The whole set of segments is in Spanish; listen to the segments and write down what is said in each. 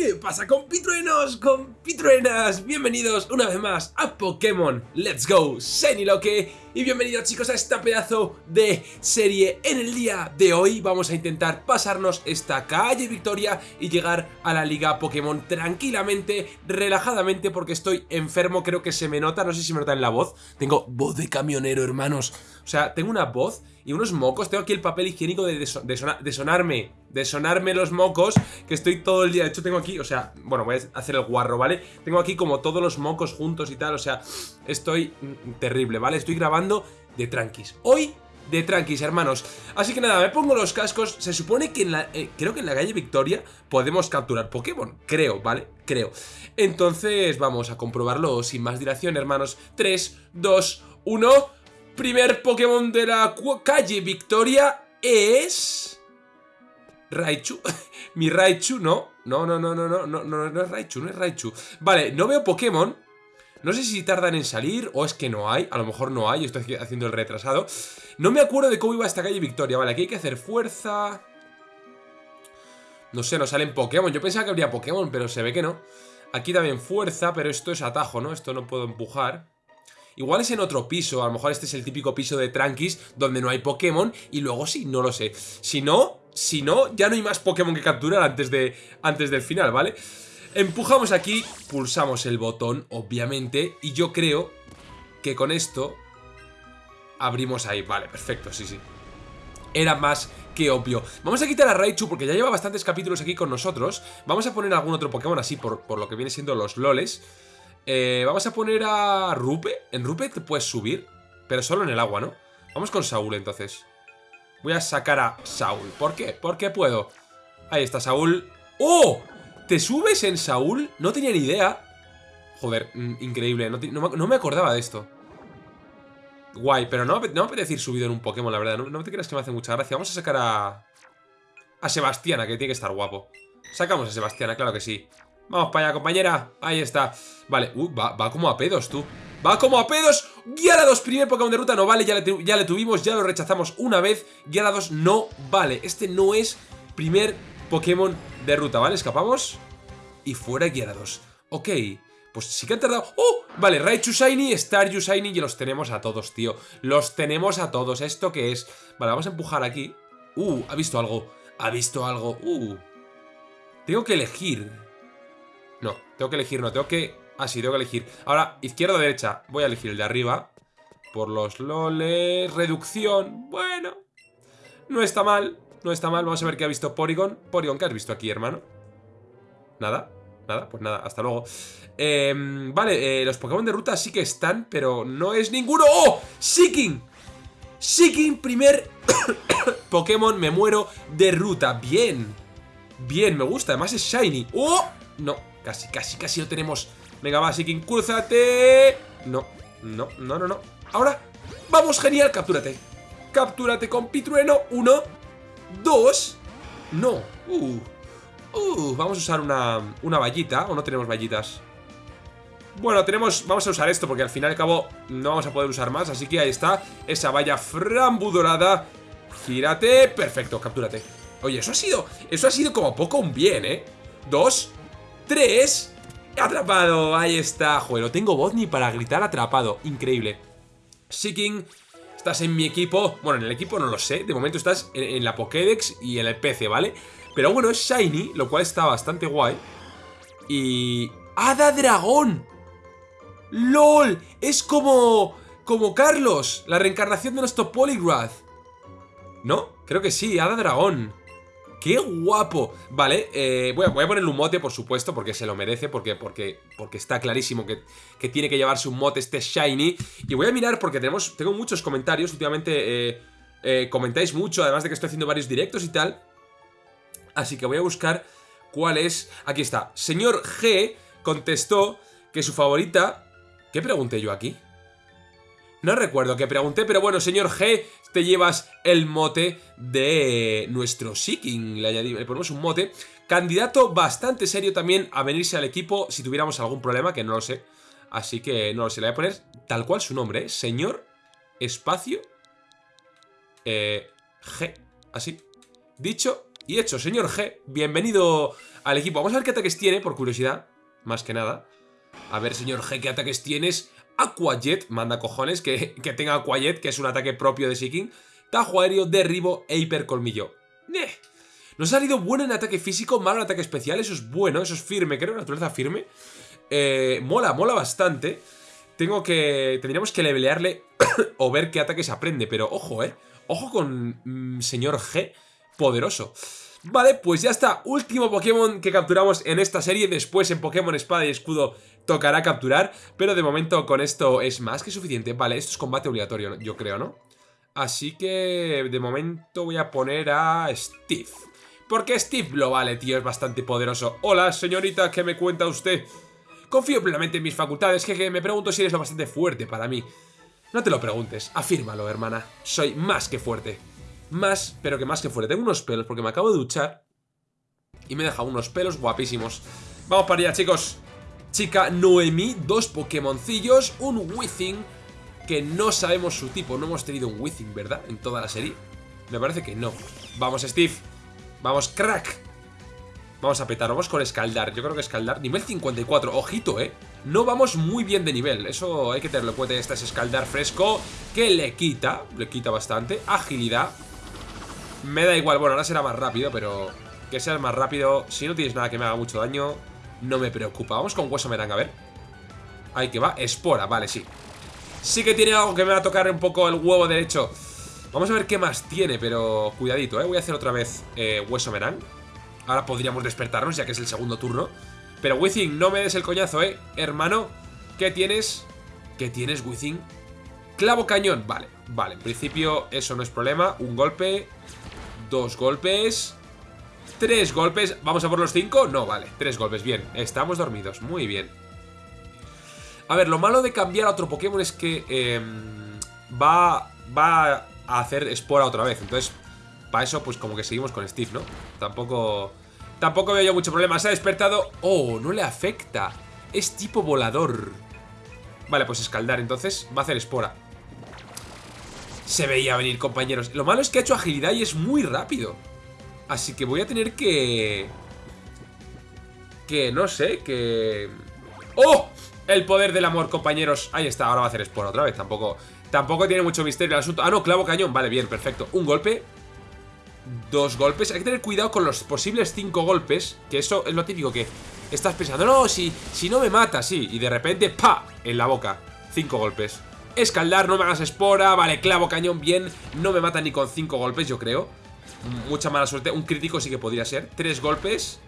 ¿Qué pasa compitruenos, compitruenas? Bienvenidos una vez más a Pokémon. Let's Go Loque y bienvenidos chicos a esta pedazo de serie. En el día de hoy vamos a intentar pasarnos esta calle Victoria y llegar a la Liga Pokémon tranquilamente, relajadamente Porque estoy enfermo, creo que se me nota, no sé si me nota en la voz. Tengo voz de camionero hermanos sea, tengo una voz y unos mocos. Tengo aquí el papel higiénico de, de, sonarme, de los mocos, que estoy todo el día. De hecho, tengo aquí, o sea, bueno, voy a hacer el guarro, ¿vale? Tengo aquí como todos los mocos juntos y tal, o sea, estoy terrible, ¿vale? Estoy grabando de tranquis. Hoy de tranquis, hermanos. Así que nada, me pongo los cascos. Se supone que en la... Eh, creo que en la calle Victoria podemos capturar Pokémon. Creo, ¿vale? Creo. Entonces vamos a comprobarlo sin más dilación, hermanos. 3, 2, 1 primer Pokémon de la calle Victoria es... Raichu. Mi Raichu, no. No, no, no, no, no, no, no, es Raichu, no es Raichu. Vale, no veo Pokémon. No sé si tardan en salir o es que no hay. A lo mejor no hay, estoy haciendo el retrasado. No me acuerdo de cómo iba esta calle Victoria. Vale, aquí hay que hacer fuerza. No sé, no salen Pokémon. Yo pensaba que habría Pokémon, pero se ve que no. Aquí también fuerza, pero esto es atajo, ¿no? Esto no puedo empujar. Igual es en otro piso, a lo mejor este es el típico piso de Tranquis donde no hay Pokémon y luego sí, no lo sé. Si no, si no, ya no hay más Pokémon que capturar antes, de, antes del final, ¿vale? Empujamos aquí, pulsamos el botón, obviamente, y yo creo que con esto abrimos ahí. Vale, perfecto, sí, sí. Era más que obvio. Vamos a quitar a Raichu porque ya lleva bastantes capítulos aquí con nosotros. Vamos a poner algún otro Pokémon así por, por lo que viene siendo los loles. Eh, vamos a poner a Rupe. En Rupe te puedes subir, pero solo en el agua, ¿no? Vamos con Saúl, entonces. Voy a sacar a Saúl. ¿Por qué? ¿Por qué puedo. Ahí está Saúl. ¡Oh! ¿Te subes en Saúl? No tenía ni idea. Joder, mm, increíble. No, me acordaba de esto. Guay, pero no, no me apetece ir subido en un Pokémon, la verdad. No, no te creas que me hace mucha gracia. Vamos a sacar a... A Sebastiana, que tiene que estar guapo. Sacamos a Sebastiana, claro que sí. Vamos para allá, compañera. Ahí está. Vale, uh, va, como a pedos, tú. Va como a pedos. Gyarados, primer Pokémon de ruta, no vale. Ya le, ya le tuvimos, ya lo rechazamos una vez. Gyarados no vale. Este no es primer Pokémon de ruta, ¿vale? Escapamos. Y fuera Gyarados. Ok. Pues sí que han tardado... ¡Oh! Vale, Raichu Shiny, Staryu Shiny y los tenemos a todos, tío. Los tenemos a todos. ¿Esto qué es? Vale, vamos a empujar aquí. Uh, ha visto algo. Ha visto algo. Uh. Tengo que elegir. No, tengo que elegir, no, tengo que... Ah, sí, tengo que elegir. Ahora, izquierda o derecha. Voy a elegir el de arriba. Por los loles... Reducción. Bueno. No está mal. No está mal. Vamos a ver qué ha visto Porygon. Porygon, ¿qué has visto aquí, hermano? Nada. Nada, pues nada, hasta luego em, Vale, eh, los Pokémon de ruta sí que están Pero no es ninguno ¡Oh! ¡Seeking! Seeking, primer Pokémon, me muero de ruta Bien Bien, me gusta, además es Shiny ¡Oh! No, Casi, casi, casi lo tenemos. Venga, va, Sikin, cruzate. No, no, no, no, no. Ahora, vamos, genial, captúrate. Captúrate con Pitrueno. Uno, dos. No. Uh, uh, vamos a usar una, una vallita. ¿O no tenemos vallitas? Bueno, tenemos... Vamos a usar esto porque al fin y al cabo no vamos a poder usar más. Así que ahí está. Esa valla frambu dorada. Gírate. Perfecto, captúrate. Oye, eso ha sido... Eso ha sido como poco un bien, ¿eh? Dos, ¡Tres! ¡Atrapado! Ahí está. Joder, tengo voz ni para gritar atrapado. Increíble. Seeking, estás en mi equipo. Bueno, en el equipo no lo sé. De momento estás en, la Pokédex y en el PC, ¿vale? Pero bueno, es Shiny, lo cual está bastante guay. Y... ¡Hada Dragón! ¡LOL! Es como... Como Carlos, la reencarnación de nuestro Polygrath. ¿No? Creo que sí, Hada Dragón. ¡Qué guapo! Vale, eh, voy, a, voy, ponerle un mote, por supuesto, porque se lo merece, porque, porque, porque está clarísimo que, que, tiene que llevarse un mote este Shiny. Y voy a mirar porque tenemos, tengo muchos comentarios, últimamente eh, eh, comentáis mucho, además de que estoy haciendo varios directos y tal. Así que voy a buscar cuál es... Aquí está. Señor G contestó que su favorita... ¿Qué pregunté yo aquí? No recuerdo qué pregunté, pero bueno, señor G, te llevas el mote de nuestro Seeking. Le, le ponemos un mote. Candidato bastante serio también a venirse al equipo si tuviéramos algún problema, que no lo sé. Así que no lo sé, le voy a poner tal cual su nombre, ¿eh? Señor Espacio eh, G. Así. Dicho Y hecho, señor G, bienvenido al equipo. Vamos a ver qué ataques tiene, por curiosidad, más que nada. A ver, señor G, qué ataques tienes. Aquajet, manda cojones que, que tenga Aquajet, que es un ataque propio de Seeking. Tajo aéreo, derribo e hipercolmillo. Eh. Nos ha salido bueno en ataque físico, malo en ataque especial. Eso es bueno, eso es firme, creo, naturaleza firme. Eh, mola, mola bastante. Tengo que... Tendríamos que levelearle o ver qué ataques aprende. Pero ojo, eh. Ojo con mm, señor G poderoso. Vale, pues ya está. Último Pokémon que capturamos en esta serie. Después en Pokémon Espada y Escudo tocará capturar. Pero de momento con esto es más que suficiente. Vale, esto es combate obligatorio, yo creo, ¿no? Así que de momento voy a poner a Steve. Porque Steve lo vale, tío, es bastante poderoso. Hola, señorita, ¿qué me cuenta usted? Confío plenamente en mis facultades, que me pregunto si eres lo bastante fuerte para mí. No te lo preguntes, afírmalo, hermana. Soy más que fuerte. Más, pero que más que fuerte. Tengo unos pelos porque me acabo de duchar y me deja unos pelos guapísimos. Vamos para allá, chicos. Chica Noemi, dos Pokémoncillos, un Withing, que no sabemos su tipo. No hemos tenido un Withing, ¿verdad? En toda la serie. Me parece que no. Vamos, Steve. Vamos, crack. Vamos a petar, vamos con escaldar. Yo creo que escaldar. Nivel 54, ojito, ¿eh? No vamos muy bien de nivel. Eso hay que tenerlo en cuenta. Este es escaldar fresco, que le quita. Le quita bastante. Agilidad. Me da igual, bueno, ahora será más rápido, pero que seas más rápido. Si no tienes nada que me haga mucho daño, no me preocupa. Vamos con hueso meranga, a ver. Ahí que va, espora, vale, sí. Sí que tiene algo que me va a tocar un poco el huevo derecho. Vamos a ver qué más tiene, pero cuidadito, ¿eh? Voy a hacer otra vez eh, hueso merang. Ahora podríamos despertarnos, ya que es el segundo turno. Pero Withing, no me des el coñazo, ¿eh? Hermano, ¿qué tienes? ¿Qué tienes, Withing? Clavo cañón, vale, vale, en principio eso no es problema Un golpe, Dos golpes Tres golpes. ¿Vamos a por los cinco? No, vale. Tres golpes, bien. Estamos dormidos. Muy bien. A ver, lo malo de cambiar a otro Pokémon es que em, va, va a hacer espora otra vez. Entonces, para eso pues como que seguimos con Steve, ¿no? Tampoco... Tampoco veo yo mucho problema. Se ha despertado... Oh, no le afecta. Es tipo volador. Vale, pues escaldar entonces Va a hacer espora se veía venir, compañeros. Lo malo es que ha hecho agilidad y es muy rápido. Así que voy a tener que... Que no sé, que... ¡Oh! El poder del amor, compañeros. Ahí está, ahora va a hacer Spore otra vez. Tampoco, tampoco tiene mucho misterio el asunto. Ah, no, clavo cañón. Vale, bien, perfecto. Un golpe. Dos golpes. Hay que tener cuidado con los posibles cinco golpes. Que eso es lo típico que estás pensando. No, si, si no me mata, sí. Y de repente, ¡pa! En la boca. Cinco golpes. Escaldar, no me hagas espora Vale, clavo, cañón, bien No me mata ni con cinco golpes, yo creo Mucha mala suerte, un crítico sí que podría ser. Tres golpes.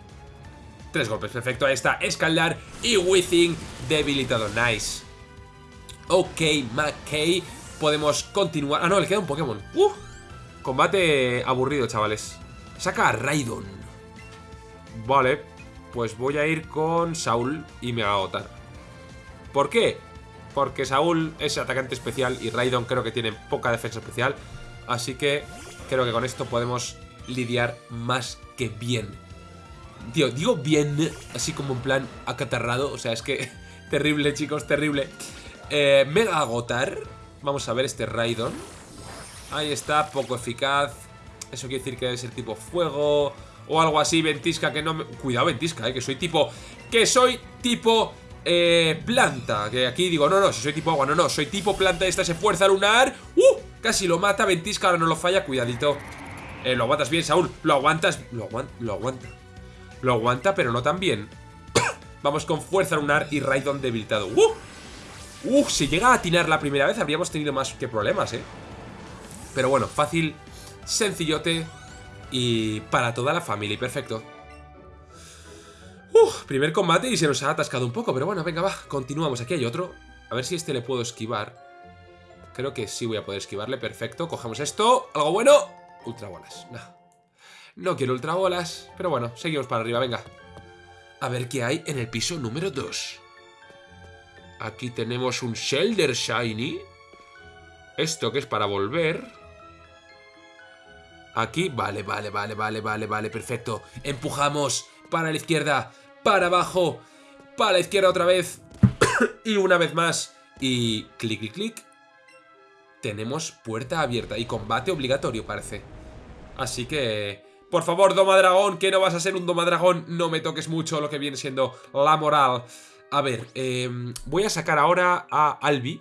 Tres golpes, perfecto, ahí está, escaldar Y Withing, debilitado, nice. Ok, McKay. Podemos continuar, ah no, le queda un Pokémon. Uh, Combate aburrido, chavales. Saca a Raidon. Vale, pues voy a ir con Saul y me va a ¿Por qué? porque Saúl es atacante especial y Raidon creo que tiene poca defensa especial, así que creo que con esto podemos lidiar más que bien. Tío, digo bien, así como en plan acatarrado, o sea, es que terrible, chicos, terrible. Eh, Mega Agotar, vamos a ver este Raidon. Ahí está, poco eficaz. Eso quiere decir que debe ser tipo fuego o algo así, ventisca que no me... Cuidado, ventisca, eh, que soy tipo... Que soy tipo eh, planta, que aquí digo, no, no, si soy tipo agua, no, no, soy tipo planta, esta es fuerza lunar ¡Uh! Casi lo mata, ventisca, ahora no lo falla, cuidadito eh, Lo aguantas bien, Saúl, lo aguantas, lo, aguanta, lo aguanta Lo aguanta, pero no tan bien Vamos con fuerza lunar y Raidon debilitado ¡Uh! ¡Uh! Si llega a atinar la primera vez habríamos tenido más que problemas, eh Pero bueno, fácil, sencillote Y para toda la familia, perfecto Uf, primer combate y se nos ha atascado un poco, pero bueno, venga, va, continuamos. Aquí hay otro. A ver si este le puedo esquivar. Creo que sí voy a poder esquivarle, perfecto. Cogemos esto, algo bueno. Ultrabolas, no. No quiero ultrabolas, pero bueno, seguimos para arriba, venga. A ver qué hay en el piso número 2. Aquí tenemos un Shelder Shiny. Esto que es para volver. Aquí, vale, vale, vale, vale, vale, vale, perfecto. Empujamos para la izquierda para abajo, para la izquierda otra vez, y una vez más, y clic, clic, clic, tenemos puerta abierta y combate obligatorio parece. Así que Por favor, Domadragón, que no vas a ser un Domadragón. No me toques mucho lo que viene siendo la moral. A ver, em, voy a sacar ahora a Albi.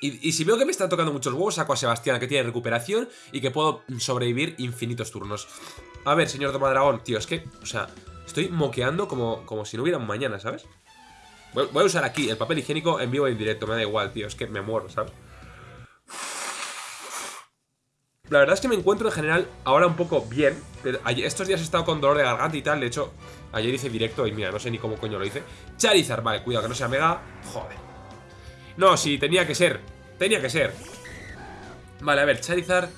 Y, si veo que me están tocando muchos huevos, saco a Sebastián, que tiene recuperación y que puedo sobrevivir infinitos turnos. A ver, señor Domadragón, tío, es que, o sea, estoy moqueando como, como si no hubiera un mañana, ¿sabes? Voy, a usar aquí el papel higiénico en vivo y en directo, me da igual, tío, es que me muero, ¿sabes? La verdad es que me encuentro en general ahora un poco bien. Estos días he estado con dolor de garganta y tal. De hecho, ayer hice directo y mira, no sé ni cómo coño lo hice. Charizard, vale, cuidado que no sea Mega. Joder. No, sí, tenía que ser. Tenía que ser. Vale, a ver, Charizard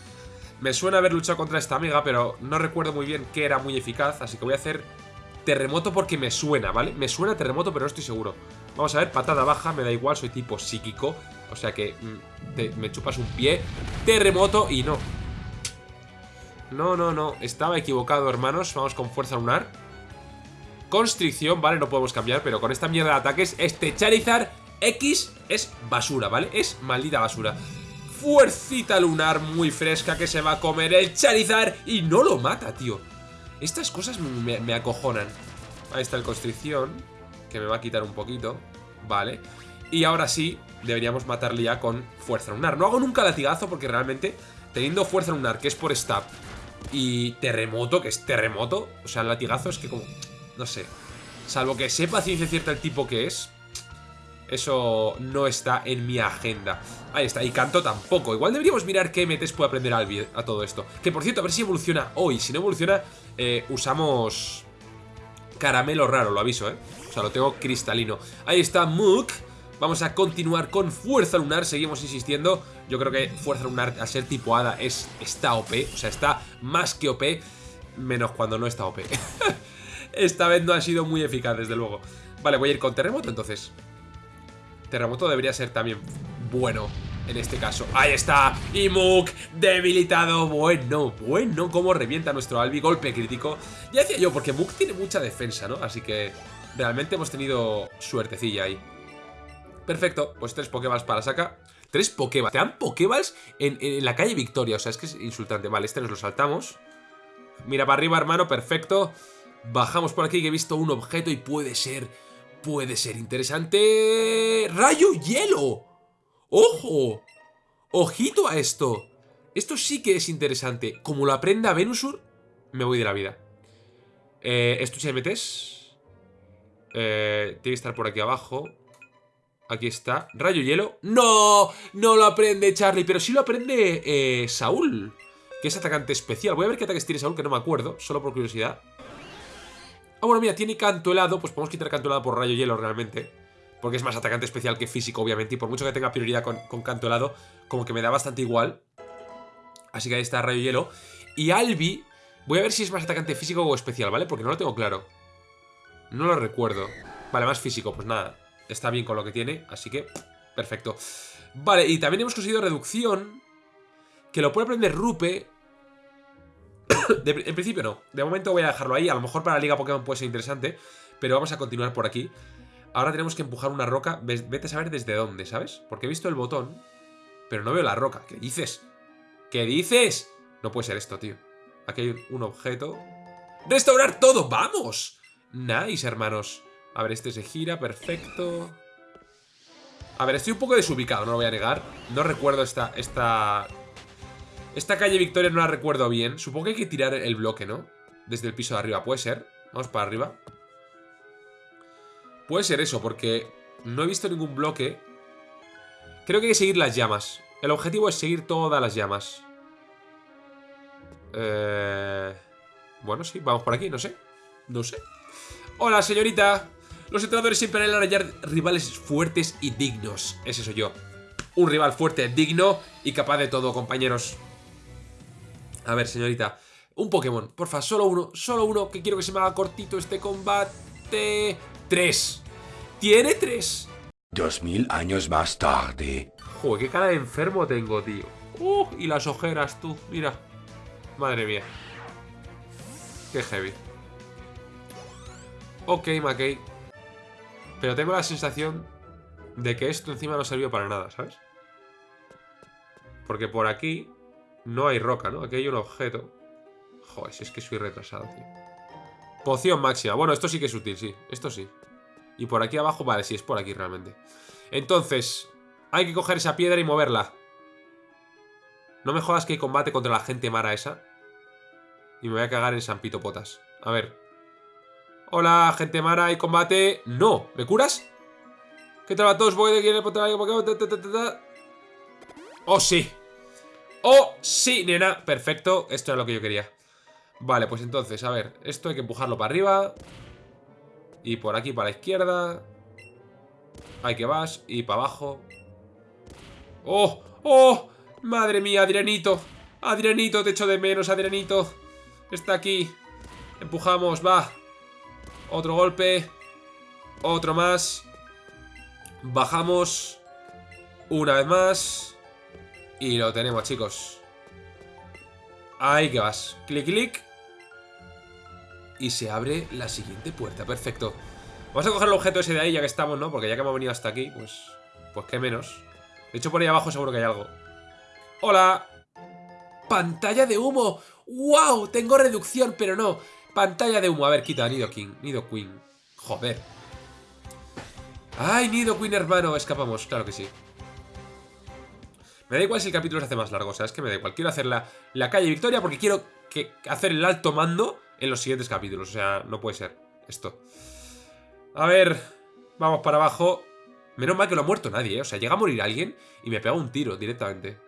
me suena haber luchado contra esta amiga, pero no recuerdo muy bien qué era muy eficaz, así que voy a hacer terremoto porque me suena, ¿vale? Me suena terremoto, pero no estoy seguro. Vamos a ver, patada baja, me da igual, soy tipo psíquico, o sea que mm, me chupas un pie. Terremoto y no. No, no, no, estaba equivocado, hermanos. Vamos con fuerza lunar. Constricción, vale, no podemos cambiar, pero con esta mierda de ataques, este Charizard X es basura, ¿vale? Es maldita basura fuercita lunar muy fresca que se va a comer el Charizard y no lo mata, tío. Estas cosas me, acojonan. Ahí está el Constricción, que me va a quitar un poquito. Vale. Y ahora sí, deberíamos matarle ya con Fuerza Lunar. No hago nunca latigazo porque realmente, teniendo Fuerza Lunar, que es por stab, y Terremoto, que es Terremoto, o sea, el latigazo es que como... No sé. Salvo que sepa ciencia cierta el tipo que es, eso no está en mi agenda. Ahí está, y canto tampoco. Igual deberíamos mirar qué MTs puede aprender a todo esto. Que por cierto, a ver si evoluciona hoy. Si no evoluciona, eh, usamos caramelo raro, lo aviso, ¿eh? O sea, lo tengo cristalino. Ahí está Mook. Vamos a continuar con Fuerza Lunar, seguimos insistiendo. Yo creo que Fuerza Lunar, a ser tipo Hada, es, está OP. O sea, está más que OP, menos cuando no está OP. Esta vez no ha sido muy eficaz, desde luego. Vale, voy a ir con Terremoto, entonces. Terremoto debería ser también bueno en este caso. ¡Ahí está! Y Mook debilitado. Bueno, bueno, cómo revienta nuestro Albi. Golpe crítico. Ya decía yo, porque Mook tiene mucha defensa, ¿no? Así que realmente hemos tenido suertecilla ahí. Perfecto, pues tres Pokéballs para saca. Tres Pokéballs. Te dan Pokéballs en, en, la calle Victoria. O sea, es que es insultante. Vale, este nos lo saltamos. Mira para arriba, hermano. Perfecto. Bajamos por aquí que he visto un objeto y puede ser puede ser interesante. ¡Rayo hielo! ¡Ojo! ¡Ojito a esto! Esto sí que es interesante. Como lo aprenda Venusur, me voy de la vida. Eh, estuche MTs. Eh, tiene que estar por aquí abajo. Aquí está. Rayo hielo. ¡No! No lo aprende Charlie, pero sí lo aprende eh, Saúl. Que es atacante especial. Voy a ver qué ataques tiene Saúl, que no me acuerdo. Solo por curiosidad. Ah, bueno, mira, tiene canto helado. Pues podemos quitar canto helado por rayo hielo realmente. Porque es más atacante especial que físico, obviamente. Y por mucho que tenga prioridad con, canto helado, como que me da bastante igual. Así que ahí está rayo hielo. Y Albi, voy a ver si es más atacante físico o especial, ¿vale? Porque no lo tengo claro. No lo recuerdo. Vale, más físico, pues nada. Está bien con lo que tiene, así que perfecto. Vale, y también hemos conseguido reducción. Que lo puede aprender Rupe en principio no. De momento voy a dejarlo ahí. A lo mejor para la Liga Pokémon puede ser interesante. Pero vamos a continuar por aquí. Ahora tenemos que empujar una roca. Vete a saber desde dónde, ¿sabes? Porque he visto el botón, pero no veo la roca. ¿Qué dices? ¿Qué dices? No puede ser esto, tío. Aquí hay un objeto. ¡Restaurar todo! ¡Vamos! Nice, hermanos. A ver, este se gira, perfecto. A ver, estoy un poco desubicado, no lo voy a negar. No recuerdo esta, esta esta calle Victoria no la recuerdo bien. Supongo que hay que tirar el bloque, ¿no? Desde el piso de arriba. ¿Puede ser? Vamos para arriba. Puede ser eso, porque no he visto ningún bloque. Creo que hay que seguir las llamas. El objetivo es seguir todas las llamas. Eh... Bueno, sí, vamos por aquí, no sé. No sé. Hola, señorita. Los entrenadores siempre han hallar rivales fuertes y dignos. Ese soy yo. Un rival fuerte, digno y capaz de todo, compañeros. A ver, señorita. Un Pokémon, porfa, solo uno, solo uno, que quiero que se me haga cortito este combate. Tres. Tiene tres. Dos mil años más tarde. Joder, qué cara de enfermo tengo, tío. Uh, y las ojeras, tú, mira. Madre mía. Qué heavy. Ok, McKay. Pero tengo la sensación de que esto encima no sirvió para nada, ¿sabes? Porque por aquí no hay roca, ¿no? Aquí hay un objeto. Joder, si es que soy retrasado, tío. Poción máxima. Bueno, esto sí que es útil, sí. Esto sí. Y por aquí abajo, vale, sí, es por aquí realmente. Entonces, hay que coger esa piedra y moverla. No me jodas que hay combate contra la gente mara esa. Y me voy a cagar en San Pito Potas. A ver. Hola, gente mara, ¿hay combate? No. ¿Me curas? ¿Qué tal a todos? Voy de aquí el Oh, sí. Oh, sí, nena. Perfecto. Esto es lo que yo quería. Vale, pues entonces, a ver. Esto hay que empujarlo para arriba. Y por aquí para la izquierda. Ahí que vas. Y para abajo. ¡Oh! ¡Oh! Madre mía, Adrianito. Adrianito, te echo de menos, Adrianito. Está aquí. Empujamos, va. Otro golpe. Otro más. Bajamos. Una vez más. Y lo tenemos, chicos. Ahí que vas. Clic, clic. Y se abre la siguiente puerta. Perfecto. Vamos a coger el objeto ese de ahí ya que estamos, ¿no? Porque ya que hemos venido hasta aquí, pues... Pues qué menos. De hecho, por ahí abajo seguro que hay algo. ¡Hola! ¡Pantalla de humo! ¡Wow! Tengo reducción, pero no. Pantalla de humo. A ver, quita Nido King. Nido Queen. Joder. ¡Ay, Nido Queen, hermano! Escapamos, claro que sí. Me da igual si el capítulo se hace más largo, o sea, es que me da igual. Quiero hacer la, la calle Victoria porque quiero que, hacer el alto mando en los siguientes capítulos. O sea, no puede ser esto. A ver, vamos para abajo. Menos mal que no ha muerto nadie, ¿eh? O sea, llega a morir alguien y me pega un tiro directamente.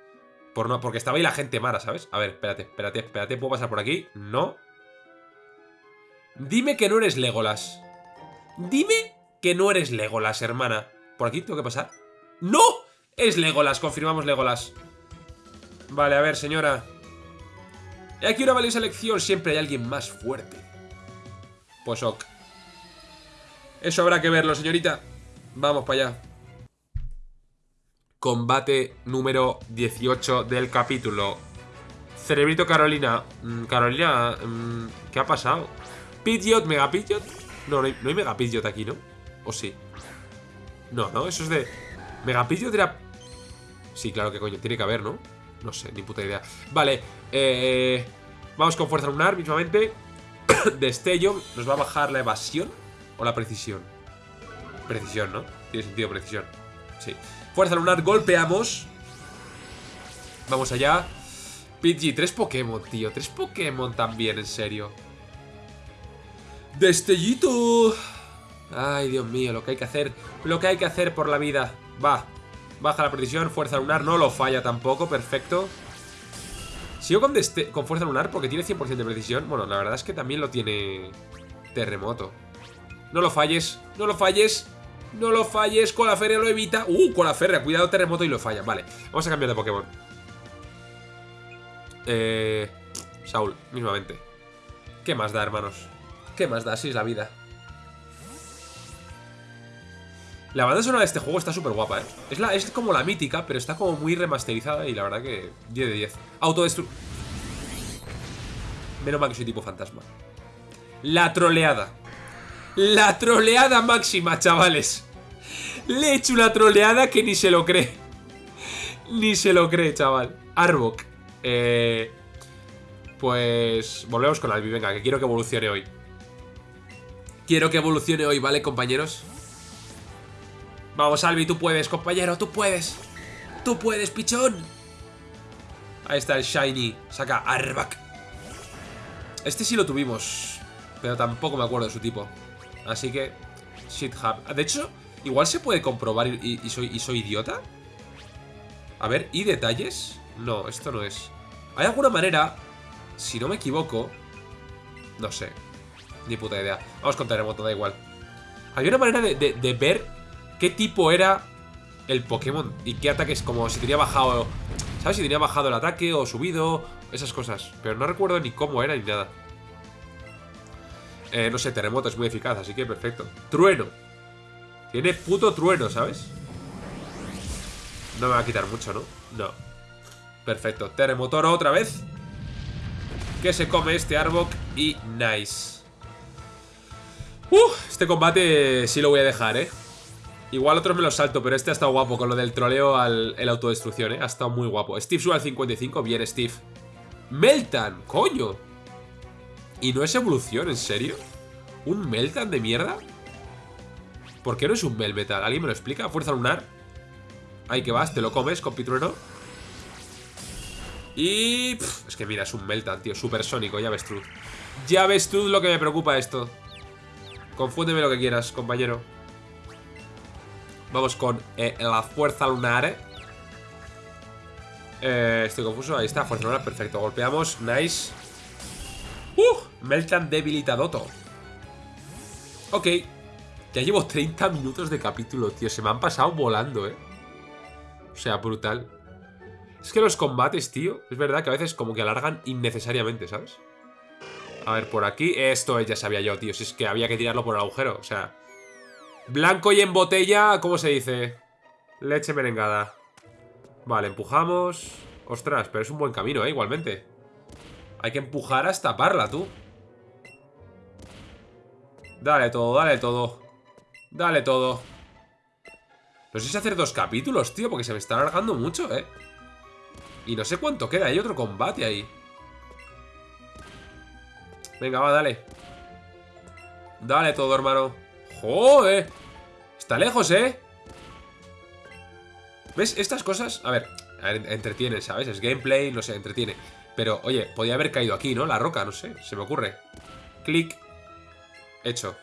Por no, porque estaba ahí la gente mara, ¿sabes? A ver, espérate, espérate, espérate. ¿Puedo pasar por aquí? No. Dime que no eres Legolas. Dime que no eres Legolas, hermana. ¿Por aquí tengo que pasar? ¡No! Es Legolas, confirmamos Legolas. Vale, a ver, señora. Y aquí una valiosa lección. Siempre hay alguien más fuerte. Pues ok. Eso habrá que verlo, señorita. Vamos para allá. Combate número 18 del capítulo. Cerebrito Carolina. Mm, Carolina, mm, ¿qué ha pasado? Pidgeot, Mega Pidgeot. No, no hay, no hay Mega Pidgeot aquí, ¿no? ¿O sí? No, no, eso es de... Mega Pidgeot era... Sí, claro que coño, tiene que haber, ¿no? No sé, ni puta idea. Vale, eh... Vamos con Fuerza Lunar, mismamente. Destello, ¿nos va a bajar la evasión o la precisión? Precisión, ¿no? Tiene sentido precisión. Sí. Fuerza lunar, golpeamos. Vamos allá. Pidgey, tres Pokémon, tío. Tres Pokémon también, en serio. Destellito. Ay, Dios mío, lo que hay que hacer. Lo que hay que hacer por la vida. Va. Baja la precisión, fuerza lunar, no lo falla tampoco, perfecto. Sigo con, con fuerza lunar porque tiene 100% de precisión. Bueno, la verdad es que también lo tiene terremoto. No lo falles, no lo falles. No lo falles, con la feria lo evita. Uh, con la feria, cuidado terremoto y lo falla. Vale, vamos a cambiar de Pokémon. Eh... Saúl, mismamente. ¿Qué más da, hermanos? ¿Qué más da? Así es la vida. La banda sonora de este juego está súper guapa, ¿eh? Es, la, es como la mítica, pero está como muy remasterizada y la verdad que 10 de 10. Autodestru... Menos mal que soy tipo fantasma. La troleada. La troleada máxima, chavales. Le he hecho una troleada que ni se lo cree. Ni se lo cree, chaval. Arbok. Eh, pues volvemos con Albi. Venga, que quiero que evolucione hoy. Quiero que evolucione hoy, ¿vale, compañeros? Vamos, Albi, tú puedes, compañero, tú puedes. Tú puedes, pichón. Ahí está el Shiny. Saca Arbak. Este sí lo tuvimos. Pero tampoco me acuerdo de su tipo. Así que... Shit hub. De hecho, igual se puede comprobar y, soy, y soy idiota. A ver, ¿y detalles? No, esto no es. Hay alguna manera, si no me equivoco... No sé. Ni puta idea. Vamos con terremoto, da igual. Hay una manera de ver qué tipo era el Pokémon y qué ataques, como si tenía bajado, ¿sabes? Si tenía bajado el ataque o subido, esas cosas. Pero no recuerdo ni cómo era ni nada. Eh, no sé, terremoto es muy eficaz, así que perfecto. Trueno. Tiene puto trueno, ¿sabes? No me va a quitar mucho, ¿no? No. Perfecto. Terremotor otra vez. Que se come este Arbok y nice. Este combate sí lo voy a dejar, ¿eh? Igual otros me los salto, pero este ha estado guapo con lo del troleo al el autodestrucción, ¿eh? Ha estado muy guapo. Steve sube al 55. Bien, Steve. Meltan, coño. Y no es evolución, ¿en serio? ¿Un Meltan de mierda? ¿Por qué no es un Melmetal? ¿Alguien me lo explica? ¿Fuerza lunar? Ahí que vas, te lo comes con pitrueno. Y... es que mira, es un Meltan, tío, supersónico, ya ves tú. Ya ves tú lo que me preocupa esto. Confúndeme lo que quieras, compañero. Vamos con eh, la fuerza lunar. Eh, estoy confuso. Ahí está, fuerza lunar, perfecto. Golpeamos, nice. ¡Uh! Meltan debilitadoto. Ok. Ya llevo 30 minutos de capítulo, tío. Se me han pasado volando, eh. O sea, brutal. Es que los combates, tío, es verdad que a veces como que alargan innecesariamente, ¿sabes? A ver, por aquí, esto ya sabía yo, tío, si es que había que tirarlo por el agujero, o sea... Blanco y en botella, ¿cómo se dice? Leche merengada. Vale, empujamos... Ostras, pero es un buen camino, ¿eh? Igualmente. Hay que empujar hasta taparla, tú. Dale todo, dale todo. Dale todo. No sé si hacer dos capítulos, tío, porque se me está alargando mucho, ¿eh? Y no sé cuánto queda, hay otro combate ahí. Venga, va, dale. Dale todo, hermano. ¡Joder! Está lejos, ¿eh? ¿Ves? Estas cosas, a ver, entretienen, ¿sabes? Es gameplay, no sé, entretiene. Pero, oye, podía haber caído aquí, ¿no? La roca, no sé, se me ocurre. Clic. Hecho.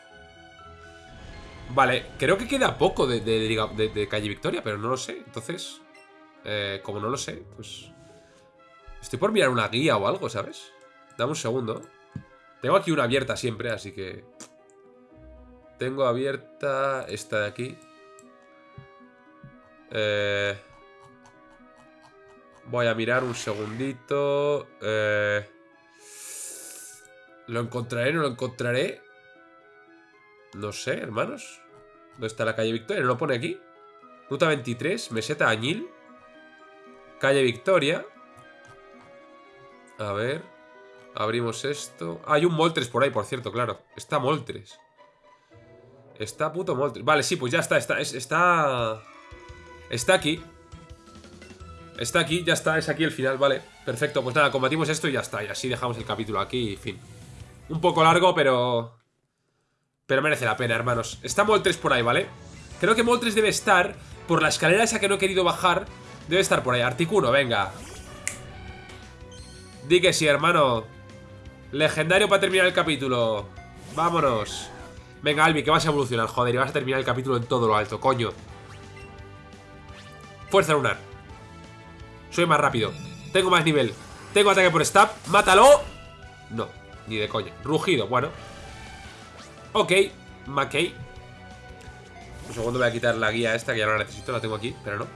Vale, creo que queda poco de, Calle Victoria, pero no lo sé. Entonces, eh, como no lo sé, pues... Estoy por mirar una guía o algo, ¿sabes? Dame un segundo. Tengo aquí una abierta siempre, así que... Tengo abierta esta de aquí. Eh... Voy a mirar un segundito. Eh... ¿Lo encontraré? ¿No lo encontraré? No sé, hermanos. ¿Dónde está la calle Victoria? ¿No lo pone aquí? Ruta 23, meseta Añil. Calle Victoria. A ver. Abrimos esto. Ah, hay un Moltres por ahí, por cierto, claro. Está Moltres. Está puto Moltres. Vale, sí, pues ya está. Está, está... Está aquí. Está aquí, ya está. Es aquí el final, vale. Perfecto, pues nada, combatimos esto y ya está. Y así dejamos el capítulo aquí y fin. Un poco largo, pero... Pero merece la pena, hermanos. Está Moltres por ahí, ¿vale? Creo que Moltres debe estar por la escalera esa que no he querido bajar. Debe estar por ahí. Articuno, venga. Di que sí, hermano. Legendario para terminar el capítulo. Vámonos. Venga, Albi, que vas a evolucionar, joder, y vas a terminar el capítulo en todo lo alto, coño. Fuerza lunar. Soy más rápido. Tengo más nivel. Tengo ataque por stab. ¡Mátalo! No, ni de coña. Rugido, bueno. Ok, McKay. Un segundo voy a quitar la guía esta, que ya no la necesito, la tengo aquí, pero no.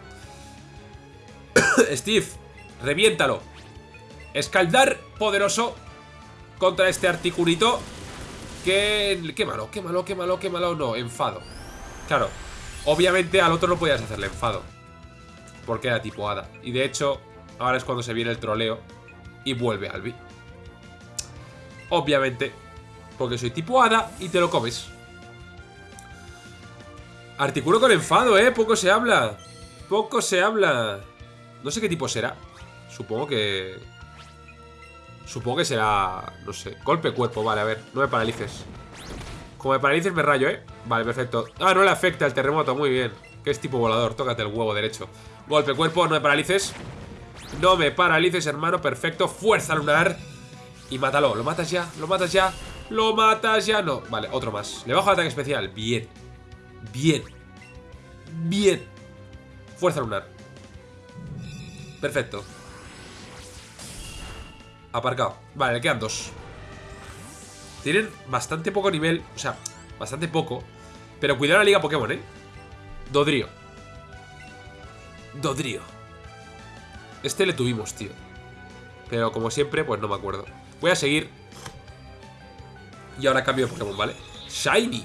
Steve, reviéntalo. Escaldar poderoso contra este articulito. Que... Qué malo, qué malo, qué malo, qué malo. No, enfado. Claro, obviamente al otro no podías hacerle enfado. Porque era tipo hada. Y de hecho, ahora es cuando se viene el troleo. Y vuelve Albi. Obviamente. Porque soy tipo hada y te lo comes. Articulo con enfado, ¿eh? Poco se habla. Poco se habla. No sé qué tipo será. Supongo que... Supongo que será... No sé. Golpe cuerpo, vale, a ver. No me paralices. Como me paralices me rayo, ¿eh? Vale, perfecto. Ah, no le afecta el terremoto, muy bien. Que es tipo volador, tócate el huevo derecho. Golpe cuerpo, no me paralices. No me paralices, hermano, perfecto. Fuerza lunar. Y mátalo, ¿lo matas ya? ¿Lo matas ya? ¿Lo matas ya? No, vale, otro más. Le bajo el ataque especial. Bien. Bien. Bien. Fuerza lunar. Perfecto. Aparcado. Vale, le quedan dos. Tienen bastante poco nivel. O sea, bastante poco. Pero cuidado la liga Pokémon, ¿eh? Dodrio. Dodrio. Este le tuvimos, tío. Pero como siempre, pues no me acuerdo. Voy a seguir. Y ahora cambio de Pokémon, ¿vale? Shiny.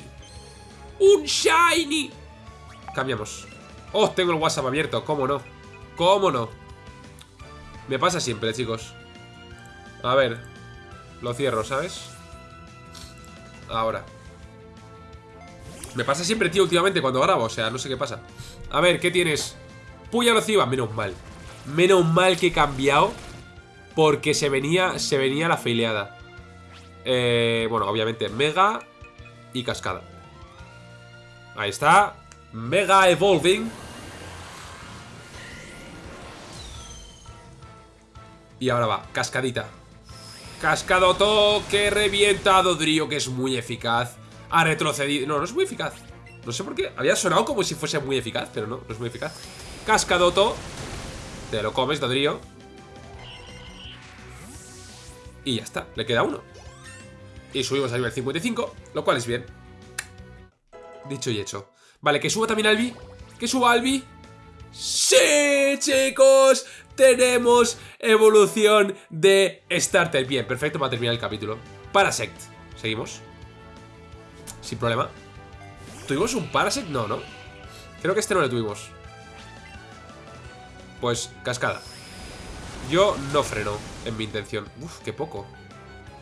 ¡Un Shiny! Cambiamos. Oh, tengo el WhatsApp abierto. ¿Cómo no? ¿Cómo no? Me pasa siempre, chicos. A ver. Lo cierro, ¿sabes? Ahora. Me pasa siempre, tío, últimamente cuando grabo. O sea, no sé qué pasa. A ver, ¿qué tienes? Puya nociva. Menos mal. Menos mal que he cambiado. Porque se venía, se venía la feileada. Eh, bueno, obviamente Mega y Cascada. Ahí está. Mega Evolving. Y ahora va, Cascadita. Cascadoto que revienta a Dodrio, que es muy eficaz. Ha retrocedido. No, no es muy eficaz. No sé por qué. Había sonado como si fuese muy eficaz, pero no, no es muy eficaz. Cascadoto. Te lo comes, Dodrio. Y ya está, le queda uno. Y subimos a nivel 55, lo cual es bien. Dicho y hecho. Vale, que suba también Albi. Que suba Albi. ¡Sí, chicos! Tenemos evolución de Starter. Bien, perfecto para terminar el capítulo. Parasect. Seguimos. Sin problema. ¿Tuvimos un Parasect? No, ¿no? Creo que este no lo tuvimos. Pues, cascada. Yo no freno en mi intención. Uf, qué poco.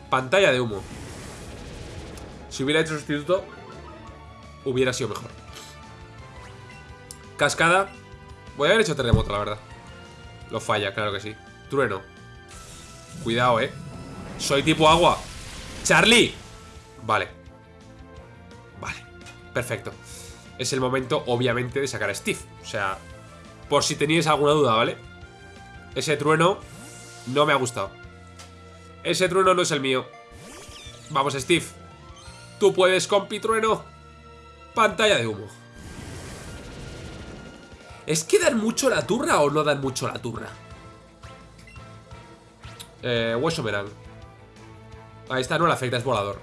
Pantalla de humo. Si hubiera hecho sustituto, hubiera sido mejor. Cascada. Voy a haber hecho terremoto, la verdad. Lo falla, claro que sí. Trueno. Cuidado, eh. Soy tipo agua. ¡Charlie! Vale. Vale. Perfecto. Es el momento, obviamente, de sacar a Steve. O sea, por si teníais alguna duda, ¿vale? Ese trueno no me ha gustado. Ese trueno no es el mío. Vamos, Steve. Tú puedes, compi trueno. Pantalla de humo. ¿Es que dan mucho la turra o no dan mucho la turra? Eh, hueso verán. Ahí está, no le afecta, es volador.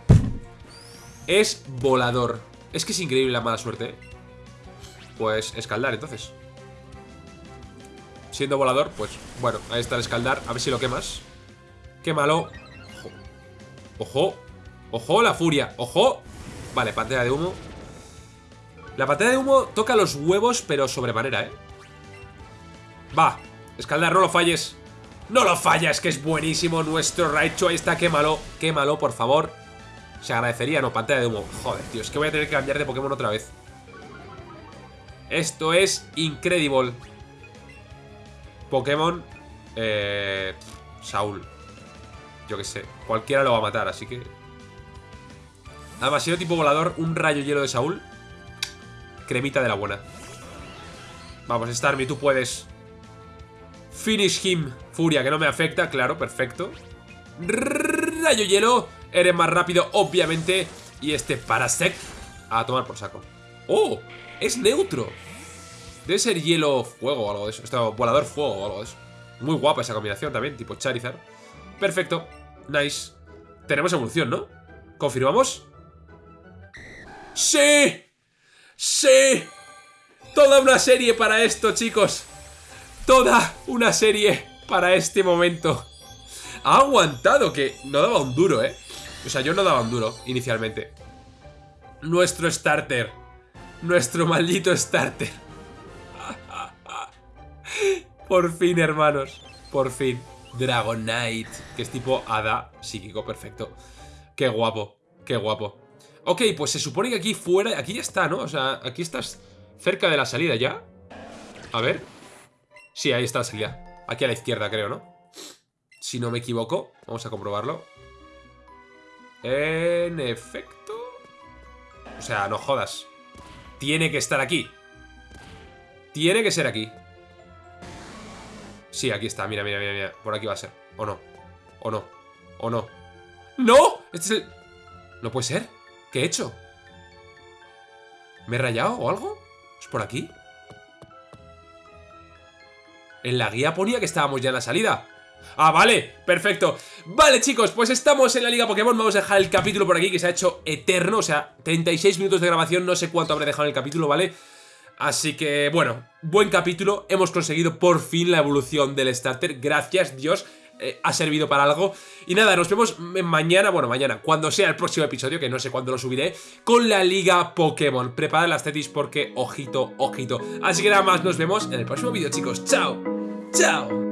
Es volador. Es que es increíble la mala suerte. Pues escaldar, entonces. Siendo volador, pues bueno, ahí está el escaldar. A ver si lo quemas. Quémalo. Ojo. Ojo. Ojo, la furia. Ojo. Vale, pantalla de humo. La pantalla de humo toca los huevos, pero sobremanera, ¿eh? Va. Escaldar, no lo falles. ¡No lo falles! Que es buenísimo nuestro Raichu. Ahí está, quémalo. Quémalo, por favor. Se agradecería, no, pantalla de humo. Joder, tío, es que voy a tener que cambiar de Pokémon otra vez. Esto es incredible. Pokémon eh, Saúl Yo que sé, cualquiera lo va a matar, así que Además, sido tipo volador, un rayo hielo de Saúl Cremita de la buena Vamos, Starmie, tú puedes Finish him Furia, que no me afecta, claro, perfecto Rayo hielo Eres más rápido, obviamente Y este Parasect A tomar por saco ¡Oh! Es neutro Debe ser hielo fuego o algo de eso. Esto, volador fuego o algo de eso. Muy guapa esa combinación también, tipo Charizard. Perfecto. Nice. Tenemos evolución, ¿no? ¿Confirmamos? ¡Sí! ¡Sí! Toda una serie para esto, chicos. Toda una serie para este momento. Ha aguantado, que no daba un duro, ¿eh? O sea, yo no daba un duro inicialmente. Nuestro starter. Nuestro maldito starter. Por fin, hermanos. Por fin. Dragonite, que es tipo hada psíquico, perfecto. Qué guapo, qué guapo. Ok, pues se supone que aquí fuera, aquí ya está, ¿no? O sea, aquí estás cerca de la salida ya. A ver. Sí, ahí está la salida. Aquí a la izquierda, creo, ¿no? Si no me equivoco. Vamos a comprobarlo. En efecto. O sea, no jodas. Tiene que estar aquí. Tiene que ser aquí. Sí, aquí está, mira, mira, mira, mira. Por aquí va a ser. ¿O no? ¿O no? ¿O no? ¡No! Este es el... ¿No puede ser? ¿Qué he hecho? ¿Me he rayado o algo? ¿Es por aquí? En la guía ponía que estábamos ya en la salida. Ah, vale, perfecto Vale, chicos, pues estamos en la Liga Pokémon Vamos a dejar el capítulo por aquí, que se ha hecho eterno O sea, 36 minutos de grabación No sé cuánto habré dejado en el capítulo, ¿vale? Así que, bueno, buen capítulo. Hemos conseguido por fin la evolución del starter. Gracias, Dios. Eh, ha servido para algo. Y nada, nos vemos mañana, bueno, mañana, cuando sea el próximo episodio, que no sé cuándo lo subiré, con la Liga Pokémon. Preparad las tetis porque, ojito, ojito. Así que nada más, nos vemos en el próximo vídeo, chicos. ¡Chao! ¡Chao!